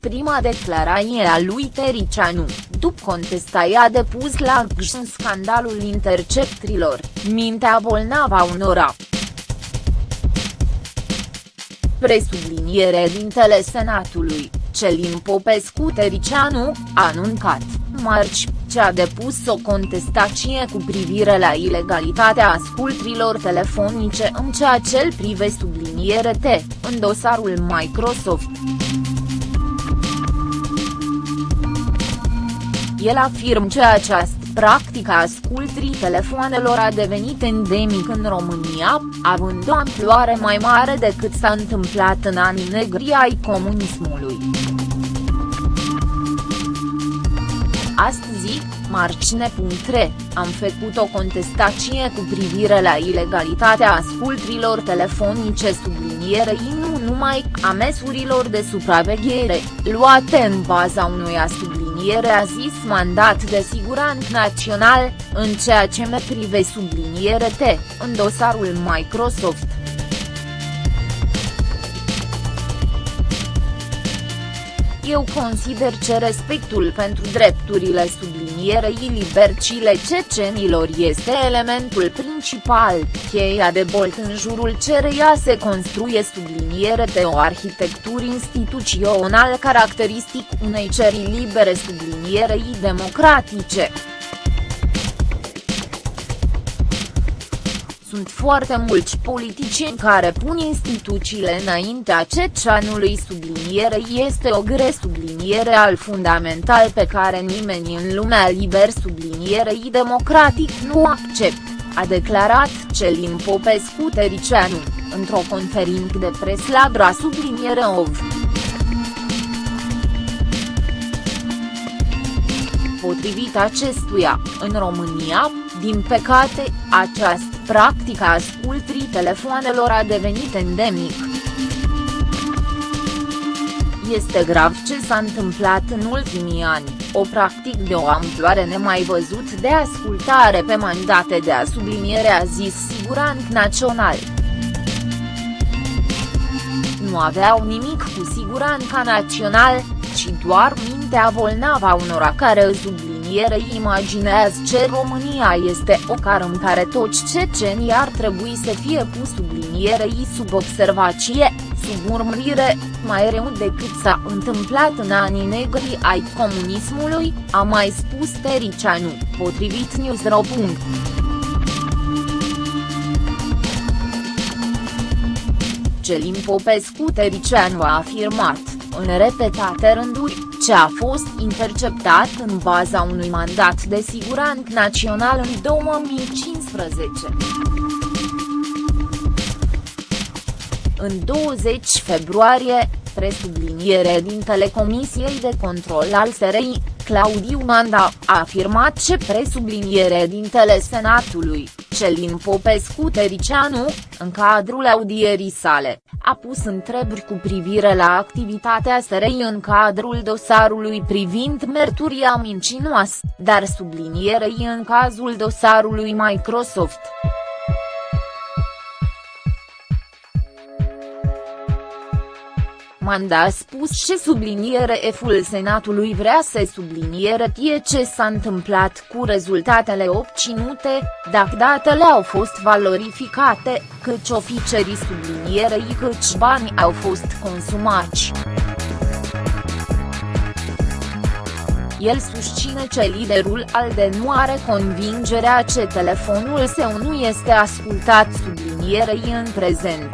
prima declarație a lui Tericianu, după contestaia depus la GJ în scandalul interceptrilor, mintea bolnavă a unora. Presubliniere dintele Senatului, Celin Popescu Tericianu, a anuncat, marci, ce a depus o contestație cu privire la ilegalitatea ascultrilor telefonice în ceea ce îl prive subliniere T, în dosarul Microsoft. El afirmă că această practică a ascultrii telefoanelor a devenit endemic în România, având o amploare mai mare decât s-a întâmplat în anii negri ai comunismului. Astăzi, marcine.re, am făcut o contestație cu privire la ilegalitatea ascultrilor telefonice sublinierei nu numai a mesurilor de supraveghere, luate în baza unui subliniere a zis mandat de siguranță național, în ceea ce me prive subliniere T, în dosarul Microsoft. Eu consider că respectul pentru drepturile sublinierei libercile cecenilor este elementul principal, cheia de bolt în jurul cereia se construie subliniere de o arhitectură instituțională caracteristic unei ceri libere sublinierei democratice. Sunt foarte mulți politicieni care pun instituțiile înaintea ceceanului sublinierei este o gre subliniere al fundamental pe care nimeni în lumea liber sublinierei democratic nu accept, a declarat Celin Popescu Tericianu, într-o conferință de pres la Dra subliniere OV. Potrivit acestuia, în România, din păcate, această practică a ascultrii telefoanelor a devenit endemic. Este grav ce s-a întâmplat în ultimii ani, o practic de o amploare nemai văzut de ascultare pe mandate de a subliniere a zis Sigurant Național. Nu aveau nimic cu siguranța național, ci doar mintea bolnavă a unora care subliniere subliniere imaginează ce România este o cară în care toți cecenii ar trebui să fie pus sublinierei sub observație, sub urmărire, mai rău decât s-a întâmplat în anii negri ai comunismului, a mai spus Tericianu, potrivit Newsro. Celin Popescu Tericianu a afirmat, în repetate rânduri, ce a fost interceptat în baza unui mandat de siguranță național în 2015. În 20 februarie, presubliniere din Telecomisiei de Control al SRI, Claudiu Manda, a afirmat ce presubliniere din Senatului, Celin Popescu Tericianu, în cadrul audierii sale, a pus întrebări cu privire la activitatea SRI în cadrul dosarului privind merturia mincinoasă, dar sublinierei în cazul dosarului Microsoft. Manda a spus și subliniere F-ul Senatului vrea să subliniere tie ce s-a întâmplat cu rezultatele obținute, dacă datele au fost valorificate, câți oficerii sublinierei câți bani au fost consumați. El susține că liderul ALDE nu are convingerea ce telefonul său nu este ascultat sublinierei în prezent.